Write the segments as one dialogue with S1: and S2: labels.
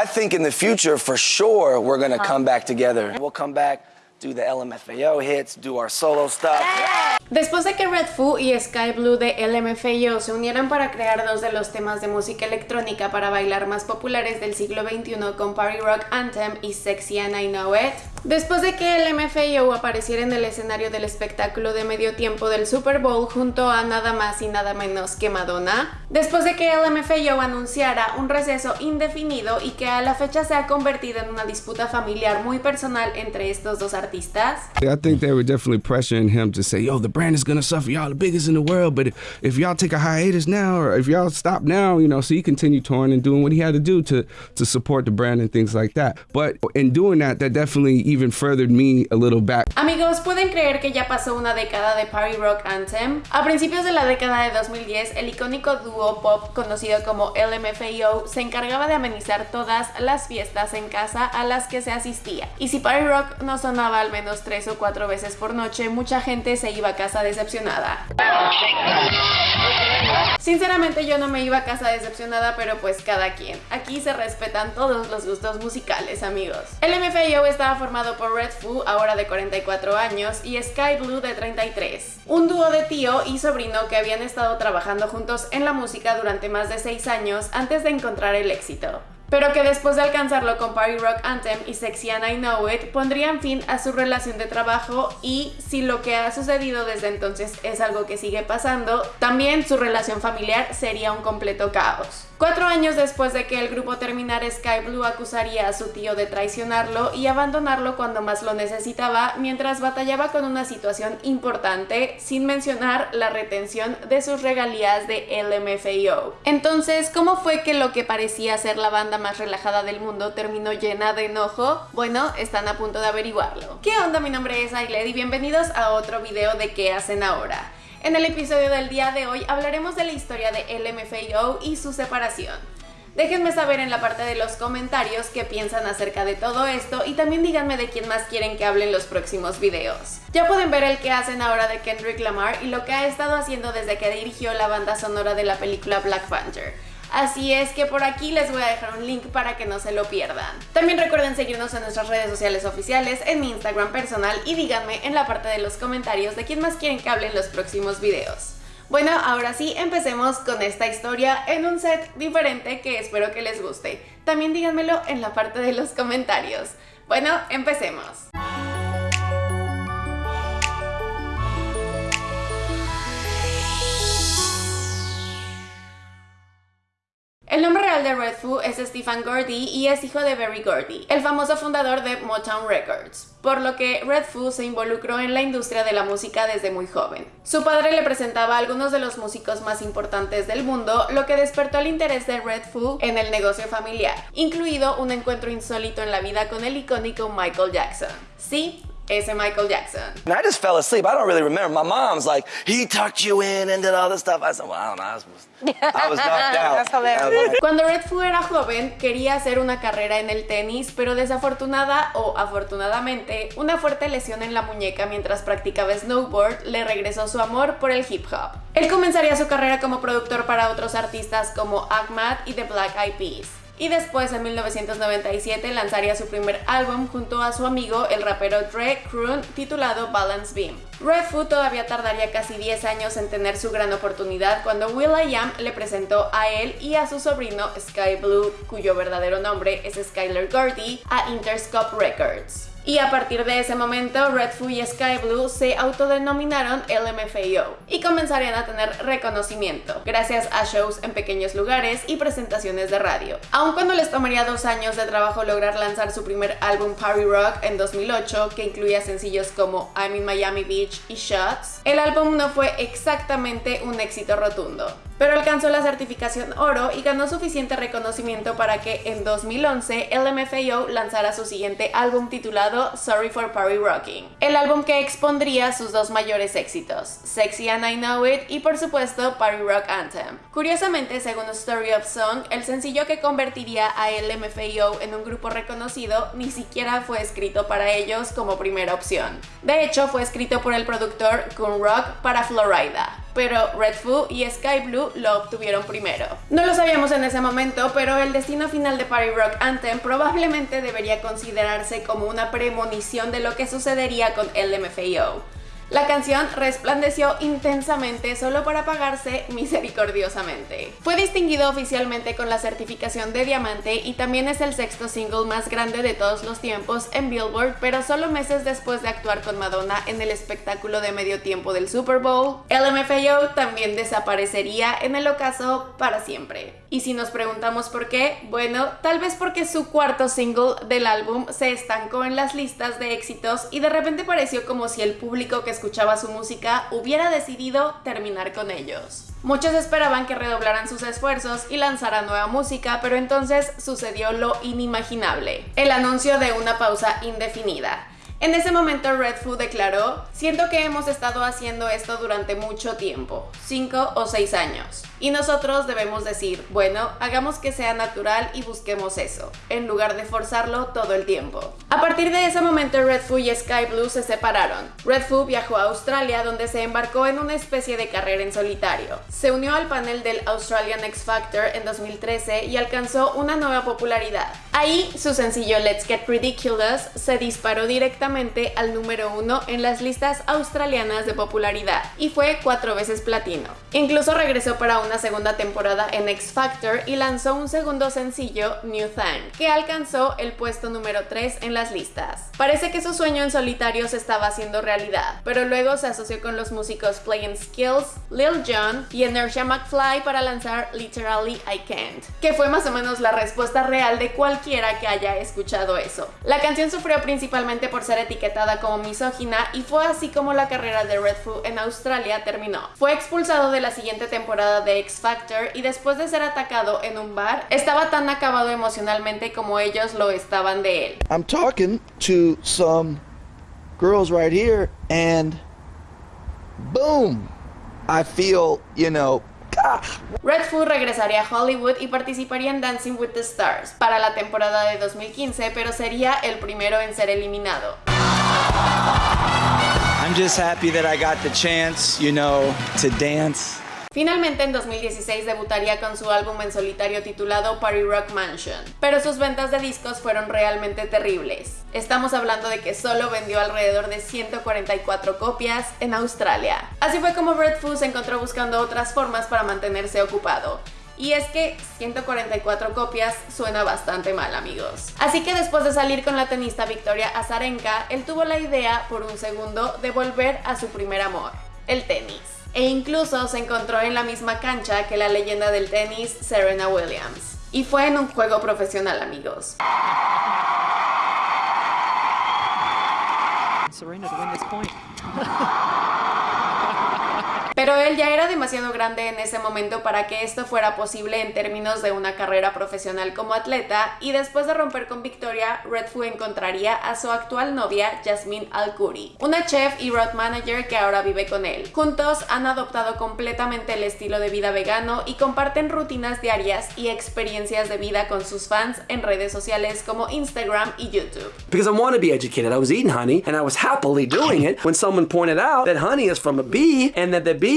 S1: I think in the future, for sure, we're gonna uh-huh. come back together. We'll come back, do the LMFAO hits, do our solo stuff.
S2: Después de que Red Foo y Sky Blue de LMFAO se unieran para crear dos de los temas de música electrónica para bailar más populares del siglo XXI con Party Rock Anthem y Sexy and I Know It, después de que LMFAO apareciera en el escenario del espectáculo de medio tiempo del Super Bowl junto a nada más y nada menos que Madonna, después de que LMFAO anunciara un receso indefinido y que a la fecha se ha convertido en una disputa familiar muy personal entre estos dos artistas.
S3: I think they were definitely pressuring him to say, yo, the brand is gonna suffer. Y'all the biggest in the world, but if y'all take a hiatus now, or if y'all stop now, you know, so he continued touring and doing what he had to do to to support the brand and things like that. But in doing that, that definitely even furthered me a little back.
S2: Amigos, ¿pueden creer que ya pasó una década de Party Rock Anthem? A principios de la década de 2010, el icónico dúo pop conocido como LMFAO se encargaba de amenizar todas las fiestas en casa a las que se asistía. Y si Party Rock no sonaba al menos tres o cuatro veces por noche, mucha gente se iba a casa decepcionada. Sinceramente yo no me iba a casa decepcionada, pero pues cada quien. Aquí se respetan todos los gustos musicales, amigos. El MFAO estaba formado por Red Foo, ahora de 44 años, y Sky Blue de 33. Un dúo de tío y sobrino que habían estado trabajando juntos en la música durante más de 6 años antes de encontrar el éxito pero que después de alcanzarlo con Party Rock Anthem y Sexy and I Know It pondrían fin a su relación de trabajo y si lo que ha sucedido desde entonces es algo que sigue pasando, también su relación familiar sería un completo caos. Cuatro años después de que el grupo terminara, Sky Blue acusaría a su tío de traicionarlo y abandonarlo cuando más lo necesitaba, mientras batallaba con una situación importante, sin mencionar la retención de sus regalías de LMFAO. Entonces, ¿cómo fue que lo que parecía ser la banda más relajada del mundo terminó llena de enojo? Bueno, están a punto de averiguarlo. ¿Qué onda? Mi nombre es Ailed y bienvenidos a otro video de ¿Qué hacen ahora? En el episodio del día de hoy hablaremos de la historia de LMFAO y su separación. Déjenme saber en la parte de los comentarios qué piensan acerca de todo esto y también díganme de quién más quieren que hable en los próximos videos. Ya pueden ver el que hacen ahora de Kendrick Lamar y lo que ha estado haciendo desde que dirigió la banda sonora de la película Black Panther. Así es que por aquí les voy a dejar un link para que no se lo pierdan. También recuerden seguirnos en nuestras redes sociales oficiales, en mi Instagram personal y díganme en la parte de los comentarios de quién más quieren que hable en los próximos videos. Bueno, ahora sí, empecemos con esta historia en un set diferente que espero que les guste. También díganmelo en la parte de los comentarios. Bueno, empecemos. El nombre real de Red Foo es Stephen Gordy y es hijo de Berry Gordy, el famoso fundador de Motown Records, por lo que Red Foo se involucró en la industria de la música desde muy joven. Su padre le presentaba a algunos de los músicos más importantes del mundo, lo que despertó el interés de Red Foo en el negocio familiar, incluido un encuentro insólito en la vida con el icónico Michael Jackson. Sí, ese Michael Jackson.
S1: And I just fell asleep. I don't really remember. My mom's like, he tucked you in and did all this stuff. I said, well, I don't know. I was, I was knocked out.
S2: Cuando Red Foo era joven, quería hacer una carrera en el tenis, pero desafortunada o afortunadamente, una fuerte lesión en la muñeca mientras practicaba snowboard le regresó su amor por el hip hop. Él comenzaría su carrera como productor para otros artistas como Ahmad y The Black Eyed Peas y después en 1997 lanzaría su primer álbum junto a su amigo el rapero Dre Kroon titulado Balance Beam. Red Food todavía tardaría casi 10 años en tener su gran oportunidad cuando will.i.am le presentó a él y a su sobrino Sky Blue, cuyo verdadero nombre es Skyler Gordy, a Interscope Records. Y a partir de ese momento, Red Foo y Sky Blue se autodenominaron LMFAO y comenzarían a tener reconocimiento gracias a shows en pequeños lugares y presentaciones de radio. Aun cuando les tomaría dos años de trabajo lograr lanzar su primer álbum Party Rock en 2008, que incluía sencillos como I'm in Miami Beach y Shots, el álbum no fue exactamente un éxito rotundo pero alcanzó la certificación oro y ganó suficiente reconocimiento para que en 2011 LMFAO lanzara su siguiente álbum titulado Sorry for Party Rocking, el álbum que expondría sus dos mayores éxitos, Sexy and I Know It y por supuesto Party Rock Anthem. Curiosamente, según Story of Song, el sencillo que convertiría a LMFAO en un grupo reconocido ni siquiera fue escrito para ellos como primera opción. De hecho, fue escrito por el productor Kun Rock para Florida. Pero Red Foo y Sky Blue lo obtuvieron primero. No lo sabíamos en ese momento, pero el destino final de Party Rock Anthem probablemente debería considerarse como una premonición de lo que sucedería con LMFAO. La canción resplandeció intensamente solo para apagarse misericordiosamente. Fue distinguido oficialmente con la certificación de diamante y también es el sexto single más grande de todos los tiempos en Billboard, pero solo meses después de actuar con Madonna en el espectáculo de medio tiempo del Super Bowl, LMFAO también desaparecería en el ocaso para siempre. Y si nos preguntamos por qué, bueno, tal vez porque su cuarto single del álbum se estancó en las listas de éxitos y de repente pareció como si el público que escuchaba su música hubiera decidido terminar con ellos. Muchos esperaban que redoblaran sus esfuerzos y lanzaran nueva música, pero entonces sucedió lo inimaginable, el anuncio de una pausa indefinida. En ese momento Red Food declaró, siento que hemos estado haciendo esto durante mucho tiempo, 5 o 6 años. Y nosotros debemos decir, bueno, hagamos que sea natural y busquemos eso, en lugar de forzarlo todo el tiempo. A partir de ese momento Red Food y Sky Blue se separaron. Red Food viajó a Australia donde se embarcó en una especie de carrera en solitario. Se unió al panel del Australian X Factor en 2013 y alcanzó una nueva popularidad. Ahí su sencillo Let's Get Ridiculous se disparó directamente al número uno en las listas australianas de popularidad y fue cuatro veces platino. Incluso regresó para una segunda temporada en X Factor y lanzó un segundo sencillo, New Thing, que alcanzó el puesto número 3 en las listas. Parece que su sueño en solitario se estaba haciendo realidad, pero luego se asoció con los músicos Playing Skills, Lil Jon y Inertia McFly para lanzar Literally I Can't, que fue más o menos la respuesta real de cualquiera que haya escuchado eso. La canción sufrió principalmente por ser etiquetada como misógina y fue así como la carrera de Red Food en Australia terminó. Fue expulsado de la siguiente temporada de X Factor y después de ser atacado en un bar, estaba tan acabado emocionalmente como ellos lo estaban de él.
S1: I'm talking to some girls right here and boom, I feel, you know,
S2: Red Food regresaría a Hollywood y participaría en Dancing with the Stars para la temporada de 2015, pero sería el primero en ser eliminado.
S4: I'm just happy that I got the chance, you know, to dance.
S2: Finalmente en 2016 debutaría con su álbum en solitario titulado Party Rock Mansion, pero sus ventas de discos fueron realmente terribles. Estamos hablando de que solo vendió alrededor de 144 copias en Australia. Así fue como Red Food se encontró buscando otras formas para mantenerse ocupado. Y es que 144 copias suena bastante mal, amigos. Así que después de salir con la tenista Victoria Azarenka, él tuvo la idea por un segundo de volver a su primer amor, el tenis e incluso se encontró en la misma cancha que la leyenda del tenis Serena Williams. Y fue en un juego profesional, amigos. Pero él ya era demasiado grande en ese momento para que esto fuera posible en términos de una carrera profesional como atleta y después de romper con Victoria, Redfoo encontraría a su actual novia Jasmine Alcuri, una chef y road manager que ahora vive con él. Juntos han adoptado completamente el estilo de vida vegano y comparten rutinas diarias y experiencias de vida con sus fans en redes sociales como Instagram y YouTube.
S5: Because I want to be educated, I was eating honey and I was happily doing it when someone pointed out that honey is from a bee and that the bee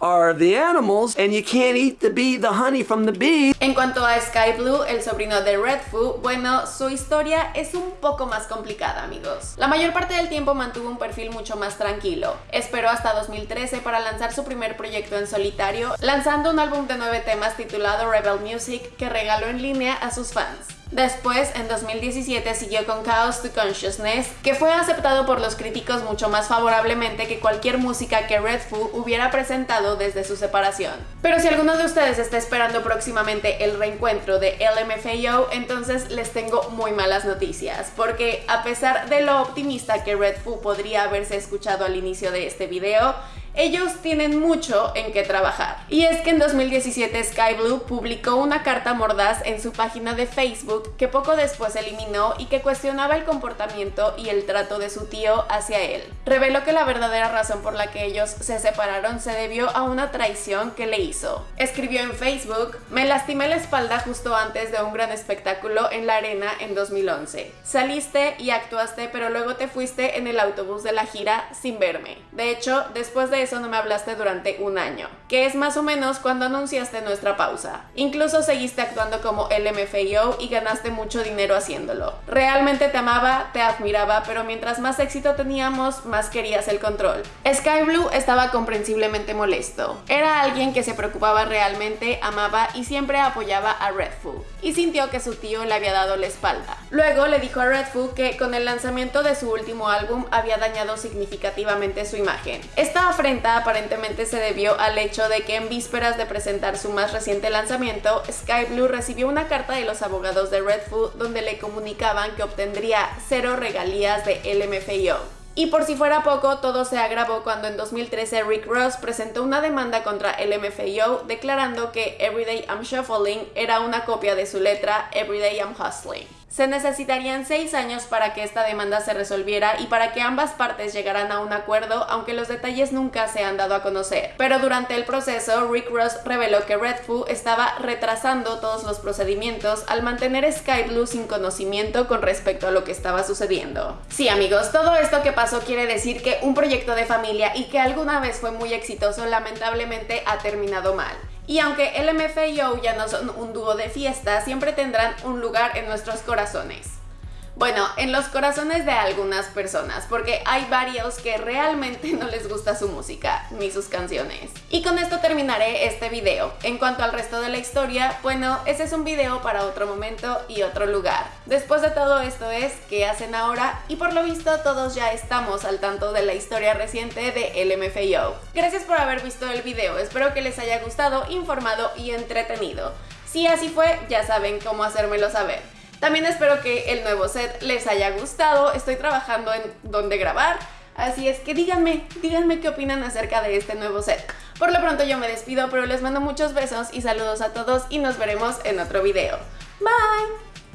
S5: are the animals and you can't eat the bee, the honey from the.
S2: En cuanto a Sky Blue, el sobrino de Red Foo, bueno, su historia es un poco más complicada, amigos. La mayor parte del tiempo mantuvo un perfil mucho más tranquilo. Esperó hasta 2013 para lanzar su primer proyecto en solitario, lanzando un álbum de nueve temas titulado Rebel Music que regaló en línea a sus fans. Después, en 2017, siguió con Chaos to Consciousness, que fue aceptado por los críticos mucho más favorablemente que cualquier música que Red Foo hubiera presentado desde su separación. Pero si alguno de ustedes está esperando próximamente el reencuentro de LMFAO, entonces les tengo muy malas noticias, porque a pesar de lo optimista que Red Foo podría haberse escuchado al inicio de este video, ellos tienen mucho en qué trabajar. Y es que en 2017 Sky Blue publicó una carta mordaz en su página de Facebook que poco después eliminó y que cuestionaba el comportamiento y el trato de su tío hacia él. Reveló que la verdadera razón por la que ellos se separaron se debió a una traición que le hizo. Escribió en Facebook, me lastimé la espalda justo antes de un gran espectáculo en la arena en 2011. Saliste y actuaste pero luego te fuiste en el autobús de la gira sin verme. De hecho, después de eso no me hablaste durante un año, que es más o menos cuando anunciaste nuestra pausa. Incluso seguiste actuando como LMFAO y ganaste mucho dinero haciéndolo. Realmente te amaba, te admiraba, pero mientras más éxito teníamos, más querías el control. Sky Blue estaba comprensiblemente molesto. Era alguien que se preocupaba realmente, amaba y siempre apoyaba a Redfoo. Y sintió que su tío le había dado la espalda. Luego le dijo a Redfoo que con el lanzamiento de su último álbum había dañado significativamente su imagen. Esta afrenta aparentemente se debió al hecho de que en vísperas de presentar su más reciente lanzamiento, Sky Blue recibió una carta de los abogados de Redfoo donde le comunicaban que obtendría cero regalías de LMFAO. Y por si fuera poco, todo se agravó cuando en 2013 Rick Ross presentó una demanda contra el MFAO declarando que Everyday I'm Shuffling era una copia de su letra Everyday I'm Hustling. Se necesitarían seis años para que esta demanda se resolviera y para que ambas partes llegaran a un acuerdo, aunque los detalles nunca se han dado a conocer. Pero durante el proceso, Rick Ross reveló que Red estaba retrasando todos los procedimientos al mantener Sky Blue sin conocimiento con respecto a lo que estaba sucediendo. Sí amigos, todo esto que pasó quiere decir que un proyecto de familia y que alguna vez fue muy exitoso lamentablemente ha terminado mal. Y aunque LMF y Yo ya no son un dúo de fiesta, siempre tendrán un lugar en nuestros corazones. Bueno, en los corazones de algunas personas, porque hay varios que realmente no les gusta su música ni sus canciones. Y con esto terminaré este video. En cuanto al resto de la historia, bueno, ese es un video para otro momento y otro lugar. Después de todo esto es ¿qué hacen ahora? Y por lo visto todos ya estamos al tanto de la historia reciente de LMFAO. Gracias por haber visto el video, espero que les haya gustado, informado y entretenido. Si así fue, ya saben cómo hacérmelo saber. También espero que el nuevo set les haya gustado. Estoy trabajando en dónde grabar. Así es que díganme, díganme qué opinan acerca de este nuevo set. Por lo pronto yo me despido, pero les mando muchos besos y saludos a todos y nos veremos en otro video. Bye!